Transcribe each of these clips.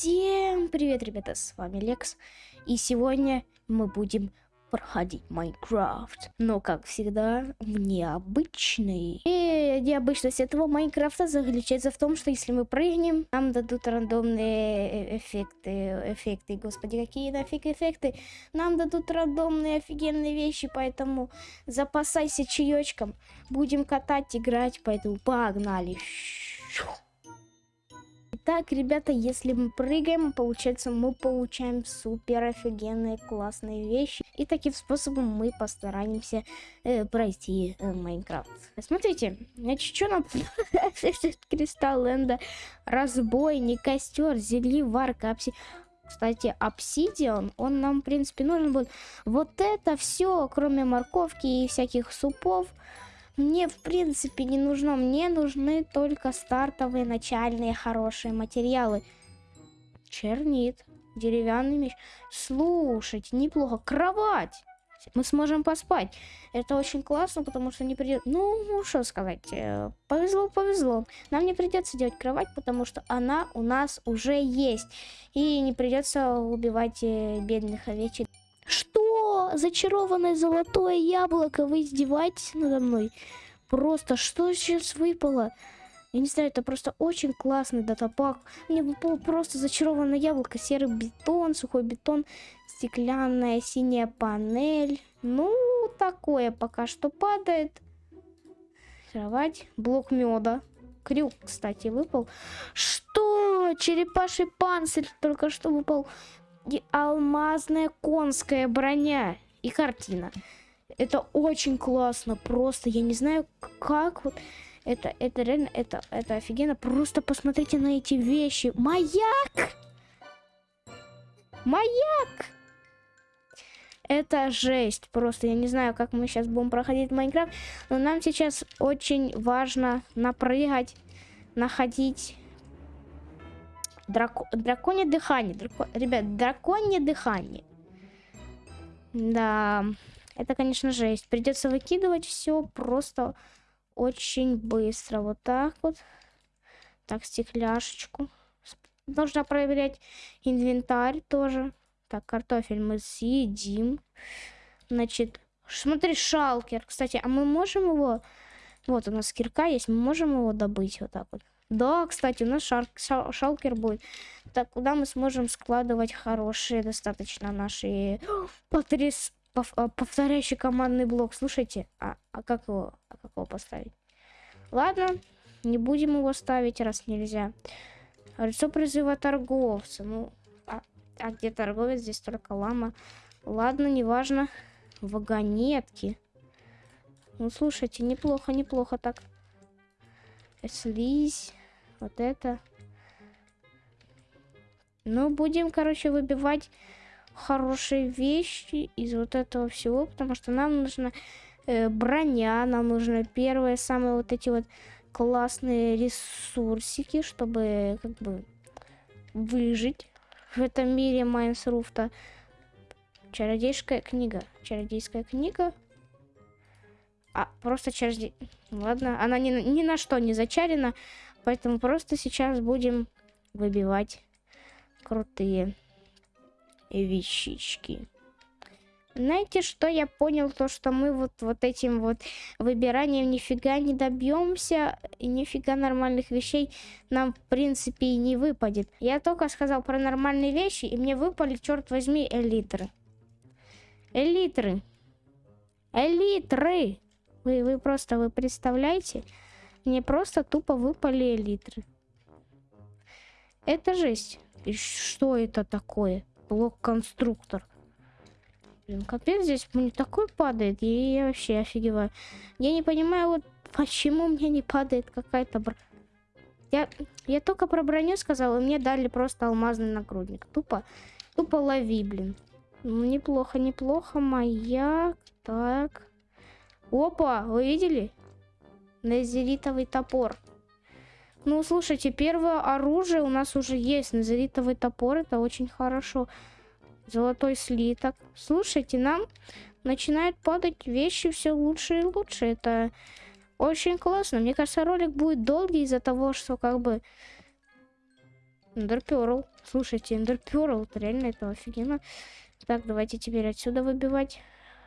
Всем привет, ребята, с вами Лекс. И сегодня мы будем проходить Майнкрафт. Но, как всегда, необычный. И необычность этого Майнкрафта заключается в том, что если мы прыгнем, нам дадут рандомные эффекты. Эффекты, господи, какие нафиг эффекты. Нам дадут рандомные офигенные вещи, поэтому запасайся чаечком. Будем катать, играть, поэтому погнали. Итак, ребята, если мы прыгаем, получается, мы получаем супер офигенные классные вещи. И таким способом мы постараемся э, пройти э, Майнкрафт. Смотрите, значит, что нам... Кристалл Энда, разбойник, костер, зельеварка, апси... Кстати, обсидиан, он нам, в принципе, нужен будет. Вот это все, кроме морковки и всяких супов, мне, в принципе, не нужно. Мне нужны только стартовые, начальные, хорошие материалы. Чернит. Деревянный меч. Слушайте, неплохо. Кровать. Мы сможем поспать. Это очень классно, потому что не придет... Ну, ну, что сказать. Э, повезло, повезло. Нам не придется делать кровать, потому что она у нас уже есть. И не придется убивать э, бедных овечек. Что? Зачарованное золотое яблоко? Вы издеваетесь надо мной? Просто что сейчас выпало? Я не знаю, это просто очень классный датапак. Мне выпало просто зачарованное яблоко, серый бетон, сухой бетон, стеклянная синяя панель. Ну, такое пока что падает. Кровать, блок меда. Крюк, кстати, выпал. Что? Черепаший панцирь только что выпал и алмазная конская броня и картина. Это очень классно, просто я не знаю, как вот это, это реально, это, это офигенно. Просто посмотрите на эти вещи. Маяк! Маяк! Это жесть. Просто я не знаю, как мы сейчас будем проходить Майнкрафт. Но нам сейчас очень важно напрыгать, находить Драко... Драконье дыхание. Драко... Ребят, драконье дыхание. Да, это, конечно, жесть. Придется выкидывать все просто очень быстро. Вот так вот. Так, стекляшечку. Нужно проверять инвентарь тоже. Так, картофель мы съедим. Значит, смотри, шалкер. Кстати, а мы можем его... Вот у нас кирка есть, мы можем его добыть вот так вот. Да, кстати, у нас шар шал шалкер будет. Так, куда мы сможем складывать хорошие достаточно наши... Потряс... Пов а, повторяющий командный блок. Слушайте, а, а как его, а как его поставить? Ладно, не будем его ставить, раз нельзя. Лицо призыва торговца. Ну, а, а где торговец? Здесь только лама. Ладно, неважно. Вагонетки. Ну, слушайте, неплохо, неплохо так. Слизь вот это. Ну, будем, короче, выбивать хорошие вещи из вот этого всего, потому что нам нужна э, броня, нам нужно первые самые вот эти вот классные ресурсики, чтобы как бы выжить в этом мире Майнсруфта. Чародейская книга. Чародейская книга. А, просто чародей... Ладно, она ни, ни на что не зачарена. Поэтому просто сейчас будем выбивать крутые вещички. Знаете, что я понял? То, что мы вот, вот этим вот выбиранием нифига не добьемся, и нифига нормальных вещей нам, в принципе, и не выпадет. Я только сказал про нормальные вещи, и мне выпали, черт возьми, элитры. Элитры. Элитры. Вы, вы просто, вы представляете? Мне просто тупо выпали литры. Это жесть. И что это такое? Блок-конструктор. Блин, капец, здесь мне такой падает. И я вообще офигеваю. Я не понимаю, вот почему мне не падает какая-то... Бр... Я, я только про броню сказал, и мне дали просто алмазный нагрудник. Тупо, тупо лови, блин. Ну, неплохо, неплохо. Маяк. Так. Опа, вы видели? Назеритовый топор. Ну, слушайте, первое оружие у нас уже есть. Назеритовый топор, это очень хорошо. Золотой слиток. Слушайте, нам начинают падать вещи все лучше и лучше. Это очень классно. Мне кажется, ролик будет долгий из-за того, что как бы... Эндерперл. Слушайте, Эндерперл, реально это офигенно. Так, давайте теперь отсюда выбивать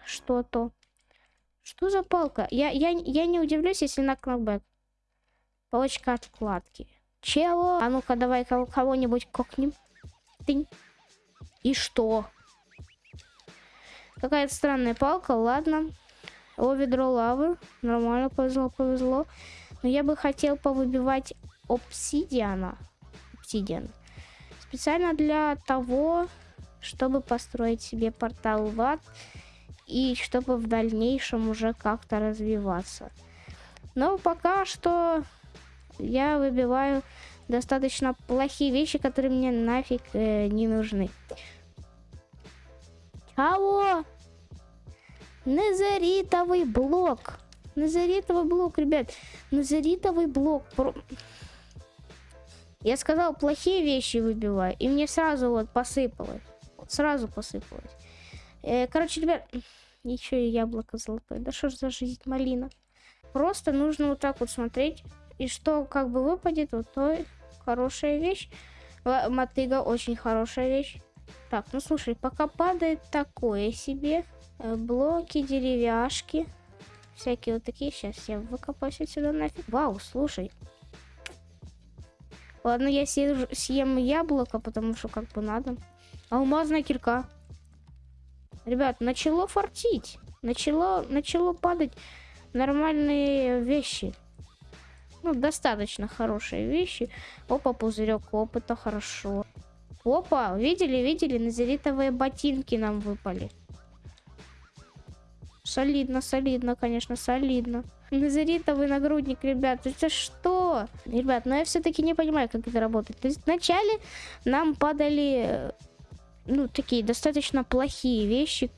что-то. Что за палка? Я, я, я не удивлюсь, если на кнопбэк. Палочка откладки. Чего? А ну-ка, давай кого-нибудь кокнем. Тынь. И что? Какая-то странная палка, ладно. О, ведро лавы. Нормально, повезло, повезло. Но я бы хотел повыбивать обсидиана. Обсидиан. Специально для того, чтобы построить себе портал в ад. И чтобы в дальнейшем уже как-то развиваться. Но пока что я выбиваю достаточно плохие вещи, которые мне нафиг э, не нужны. Кого? Назаритовый блок. Назаритовый блок, ребят. Назаритовый блок. Я сказал, плохие вещи выбиваю. И мне сразу вот посыпалось. Вот сразу посыпалось. Э, короче, ребят, еще и яблоко золотое. Да что ж за жизнь малина. Просто нужно вот так вот смотреть. И что как бы выпадет, вот то хорошая вещь. Мотыга очень хорошая вещь. Так, ну слушай, пока падает такое себе. Э, блоки, деревяшки. Всякие вот такие. Сейчас я выкопаюсь отсюда нафиг. Вау, слушай. Ладно, я съем, съем яблоко, потому что как бы надо. Алмазная кирка. Ребят, начало фартить. Начало, начало падать нормальные вещи. Ну, достаточно хорошие вещи. Опа, пузырек опыта, хорошо. Опа, видели, видели, назеритовые ботинки нам выпали. Солидно, солидно, конечно, солидно. Назаритовый нагрудник, ребят, это что? Ребят, но я все-таки не понимаю, как это работает. То есть вначале нам падали, ну, такие достаточно плохие вещи.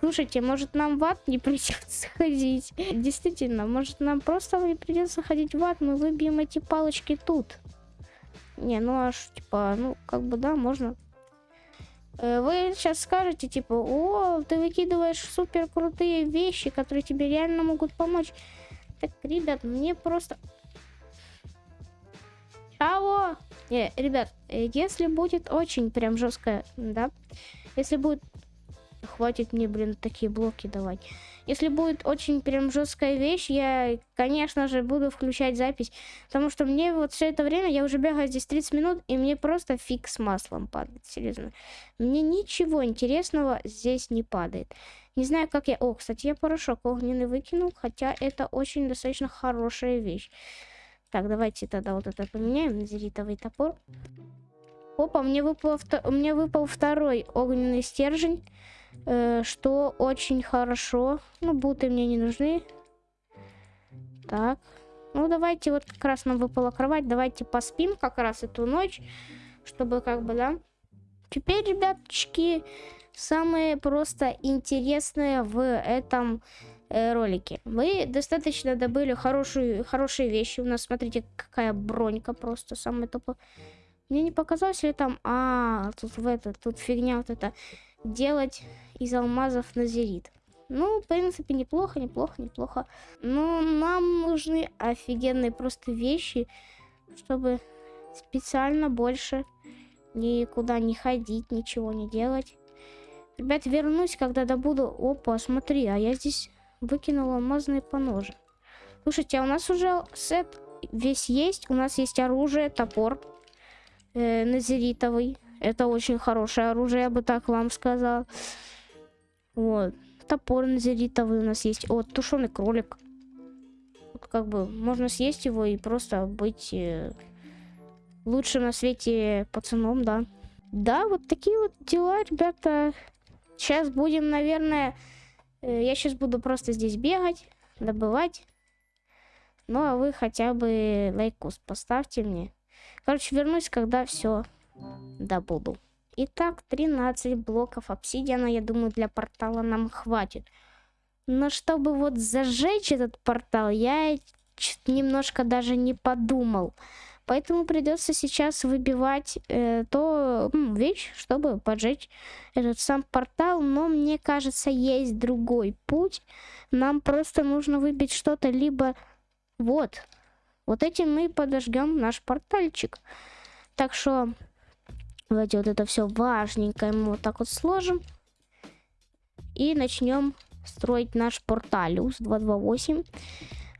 Слушайте, может нам в ад не придется ходить? Действительно, может нам просто не придется ходить в ад, мы выбьем эти палочки тут. Не, ну аж, типа, ну, как бы, да, можно Э, вы сейчас скажете, типа, о, ты выкидываешь супер крутые вещи, которые тебе реально могут помочь. Так, ребят, мне просто... Чего? Не, ребят, э, если будет очень прям жестко, да, если будет... Хватит мне, блин, такие блоки давать. Если будет очень прям жесткая вещь, я, конечно же, буду включать запись. Потому что мне вот все это время, я уже бегаю здесь 30 минут, и мне просто фиг с маслом падает, серьезно. Мне ничего интересного здесь не падает. Не знаю, как я... О, кстати, я порошок огненный выкинул, хотя это очень достаточно хорошая вещь. Так, давайте тогда вот это поменяем. Назеритовый топор. Опа, мне выпал, мне выпал второй огненный стержень. Э, что очень хорошо. Ну, буты мне не нужны. Так. Ну, давайте, вот как раз нам выпала кровать. Давайте поспим как раз эту ночь. Чтобы как бы, да. Теперь, ребяточки, самое просто интересное в этом ролике. Мы достаточно добыли хорошую, хорошие вещи. У нас, смотрите, какая бронька просто самая тупо. Мне не показалось ли там... А, тут в это, тут фигня вот это. Делать из алмазов назерит. Ну, в принципе, неплохо, неплохо, неплохо. Но нам нужны офигенные просто вещи, чтобы специально больше никуда не ходить, ничего не делать. Ребят, вернусь, когда добуду... Опа, смотри, а я здесь выкинула алмазные поножи. Слушайте, а у нас уже сет весь есть. У нас есть оружие, топор э, назеритовый. Это очень хорошее оружие, я бы так вам сказал. Вот. Топор назеритовый у нас есть. О, тушеный кролик. Вот как бы можно съесть его и просто быть э, лучшим на свете пацаном, да. Да, вот такие вот дела, ребята. Сейчас будем, наверное... Э, я сейчас буду просто здесь бегать, добывать. Ну, а вы хотя бы лайкус поставьте мне. Короче, вернусь, когда все добуду. Итак, 13 блоков обсидиана, я думаю, для портала нам хватит. Но чтобы вот зажечь этот портал, я немножко даже не подумал. Поэтому придется сейчас выбивать э, то м, вещь, чтобы поджечь этот сам портал. Но мне кажется, есть другой путь. Нам просто нужно выбить что-то либо вот, Вот этим мы подожгем наш портальчик. Так что давайте вот это все важненькое мы вот так вот сложим. И начнем строить наш порталиус 228.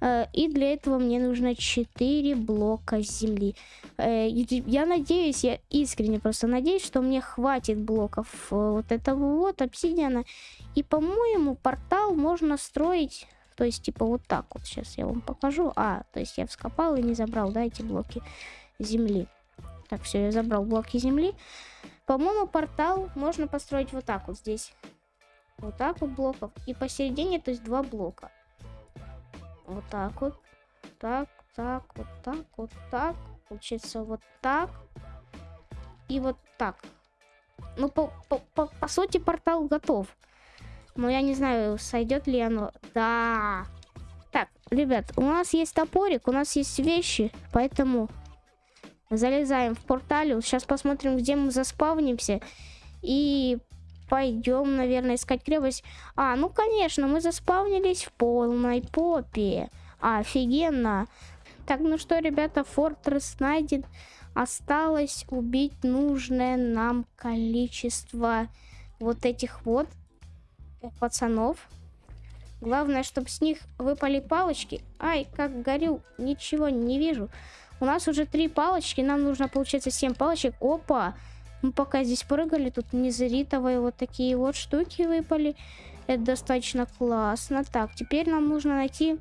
Э, и для этого мне нужно 4 блока земли. Э, я надеюсь, я искренне просто надеюсь, что мне хватит блоков э, вот этого вот обсидиана. И, по-моему, портал можно строить, то есть, типа, вот так вот. Сейчас я вам покажу. А, то есть я вскопал и не забрал, да, эти блоки земли. Так, все, я забрал блоки земли. По-моему, портал можно построить вот так вот здесь. Вот так вот блоков. И посередине, то есть, два блока. Вот так вот. Так, так, вот так, вот так. Получается вот так. И вот так. Ну, по, по, по, по сути, портал готов. Но я не знаю, сойдет ли оно. Да. Так, ребят, у нас есть топорик, у нас есть вещи, поэтому залезаем в портале. Сейчас посмотрим, где мы заспавнимся. И пойдем, наверное, искать крепость. А, ну, конечно, мы заспавнились в полной попе. Офигенно. Так, ну что, ребята, фортресс найден. Осталось убить нужное нам количество вот этих вот пацанов. Главное, чтобы с них выпали палочки. Ай, как горю, ничего не вижу. У нас уже три палочки, нам нужно, получается, семь палочек. Опа! Мы пока здесь прыгали, тут незритовые вот такие вот штуки выпали. Это достаточно классно. Так, теперь нам нужно найти,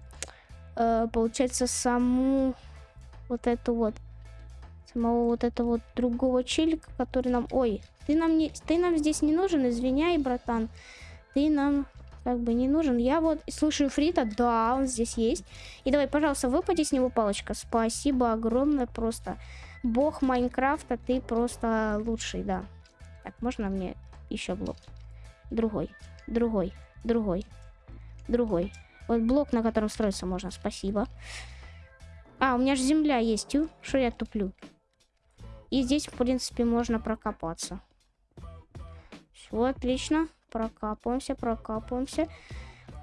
э, получается, саму вот эту вот, самого вот этого вот другого челика, который нам... Ой, ты нам, не, ты нам здесь не нужен, извиняй, братан. Ты нам как бы не нужен. Я вот слушаю Фрита, да, он здесь есть. И давай, пожалуйста, выпади с него палочка. Спасибо огромное просто бог Майнкрафта, ты просто лучший, да. Так, можно мне еще блок? Другой, другой, другой, другой. Вот блок, на котором строиться можно, спасибо. А, у меня же земля есть, что я туплю? И здесь, в принципе, можно прокопаться. Все, отлично. Прокапываемся, прокапываемся.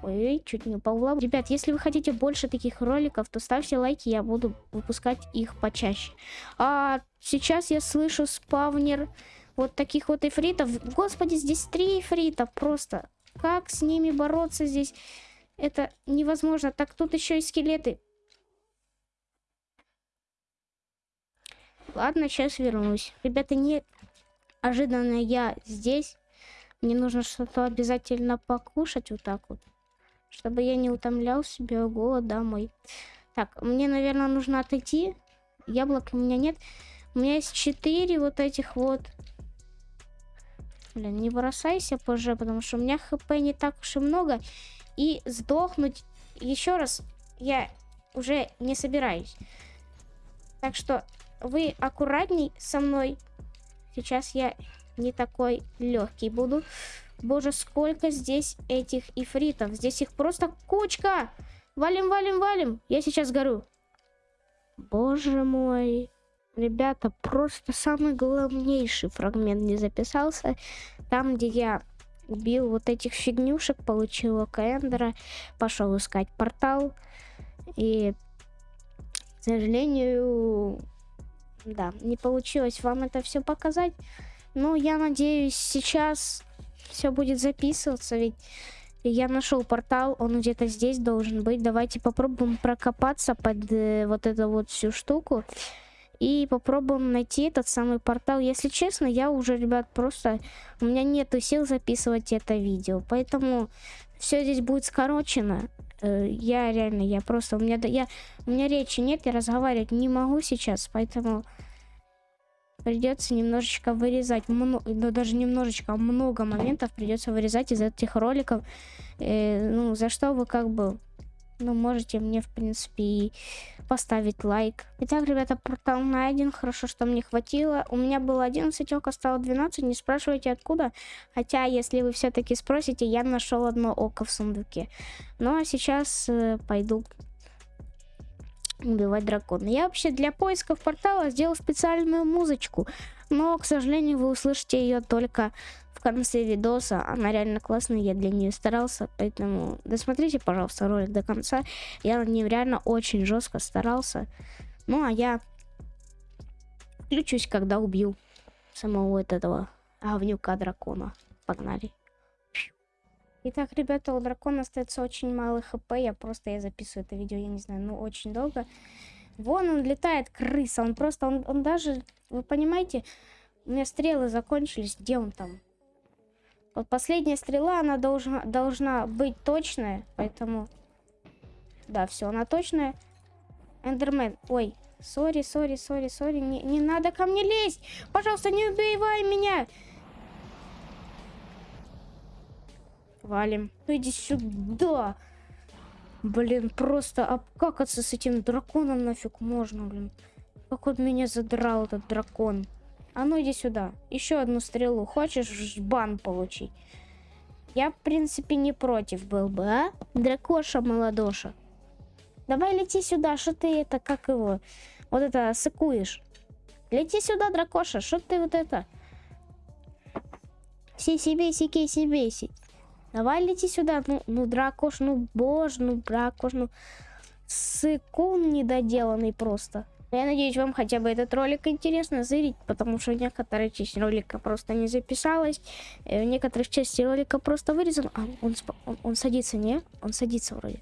Ой, чуть не упал Ребят, если вы хотите больше таких роликов, то ставьте лайки, я буду выпускать их почаще. А сейчас я слышу спавнер вот таких вот эфритов. Господи, здесь три эфрита просто. Как с ними бороться здесь? Это невозможно. Так тут еще и скелеты. Ладно, сейчас вернусь. Ребята, не ожиданно я здесь. Мне нужно что-то обязательно покушать вот так вот чтобы я не утомлял себя голод домой. Так, мне, наверное, нужно отойти. Яблок у меня нет. У меня есть четыре вот этих вот. Блин, не бросайся позже, потому что у меня хп не так уж и много. И сдохнуть еще раз я уже не собираюсь. Так что вы аккуратней со мной. Сейчас я не такой легкий буду. Боже, сколько здесь этих ифритов. Здесь их просто кучка. Валим, валим, валим. Я сейчас горю. Боже мой. Ребята, просто самый главнейший фрагмент не записался. Там, где я убил вот этих фигнюшек, получил Окаэндера, пошел искать портал. И, к сожалению, да, не получилось вам это все показать. Но я надеюсь, сейчас все будет записываться, ведь я нашел портал, он где-то здесь должен быть. Давайте попробуем прокопаться под э, вот эту вот всю штуку. И попробуем найти этот самый портал. Если честно, я уже, ребят, просто... У меня нету сил записывать это видео. Поэтому все здесь будет скорочено. Э, я реально, я просто... У меня, я, у меня речи нет, я разговаривать не могу сейчас. Поэтому придется немножечко вырезать, много, да даже немножечко, а много моментов придется вырезать из этих роликов, э, ну, за что вы как бы, ну, можете мне, в принципе, и поставить лайк. Итак, ребята, портал найден, хорошо, что мне хватило. У меня было 11 ока, стало 12, не спрашивайте откуда, хотя, если вы все-таки спросите, я нашел одно око в сундуке. Ну, а сейчас э, пойду убивать дракона. Я вообще для поисков портала сделал специальную музычку, но, к сожалению, вы услышите ее только в конце видоса. Она реально классная, я для нее старался. Поэтому досмотрите, пожалуйста, ролик до конца. Я над ним реально очень жестко старался. Ну, а я включусь, когда убью самого вот этого говнюка дракона. Погнали. Итак, ребята, у дракона остается очень мало хп. Я просто я записываю это видео, я не знаю, ну очень долго. Вон он летает, крыса. Он просто, он, он даже, вы понимаете, у меня стрелы закончились. Где он там? Вот последняя стрела, она должна, должна быть точная, поэтому... Да, все, она точная. Эндермен, ой, сори, сори, сори, сори, не, не надо ко мне лезть! Пожалуйста, не убивай меня! Валим. Ну иди сюда. Блин, просто обкакаться с этим драконом нафиг можно, блин. Как он меня задрал, этот дракон. А ну иди сюда. Еще одну стрелу. Хочешь бан получить? Я, в принципе, не против был бы, а? Дракоша молодоша. Давай лети сюда, что ты это, как его, вот это сыкуешь. Лети сюда, дракоша, что ты вот это? Сиси-бейси, кейси-бейси. Давай лети сюда. Ну, ну, дракош, ну, боже, ну, дракош, ну, сыкун недоделанный просто. Я надеюсь, вам хотя бы этот ролик интересно зырить, потому что некоторая часть ролика просто не записалась, э, в некоторых части ролика просто вырезан. А, он, он, он садится, не? Он садится вроде.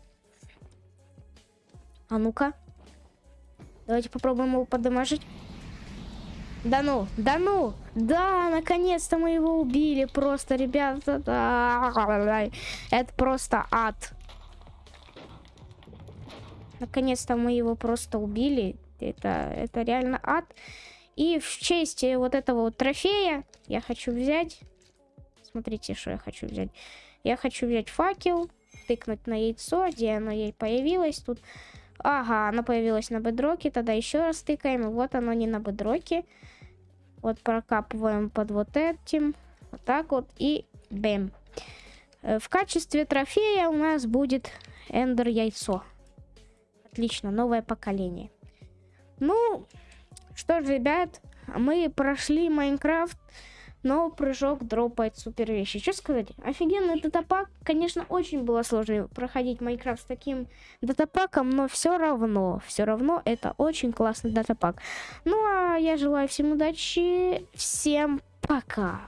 А ну-ка. Давайте попробуем его подамажить. Да ну, да ну, да, наконец-то мы его убили, просто, ребята, да, это просто ад. Наконец-то мы его просто убили, это, это реально ад. И в честь вот этого вот трофея я хочу взять, смотрите, что я хочу взять. Я хочу взять факел, тыкнуть на яйцо, где оно ей появилось тут. Ага, оно появилось на бедроке. Тогда еще раз тыкаем. Вот оно не на бедроке. Вот прокапываем под вот этим. Вот так вот. И бэм. Э, в качестве трофея у нас будет эндер яйцо. Отлично, новое поколение. Ну, что ж, ребят, мы прошли Майнкрафт но прыжок дропает супер вещи. Что сказать? Офигенный датапак. Конечно, очень было сложно проходить Майнкрафт с таким датапаком, но все равно, все равно это очень классный датапак. Ну а я желаю всем удачи, всем пока.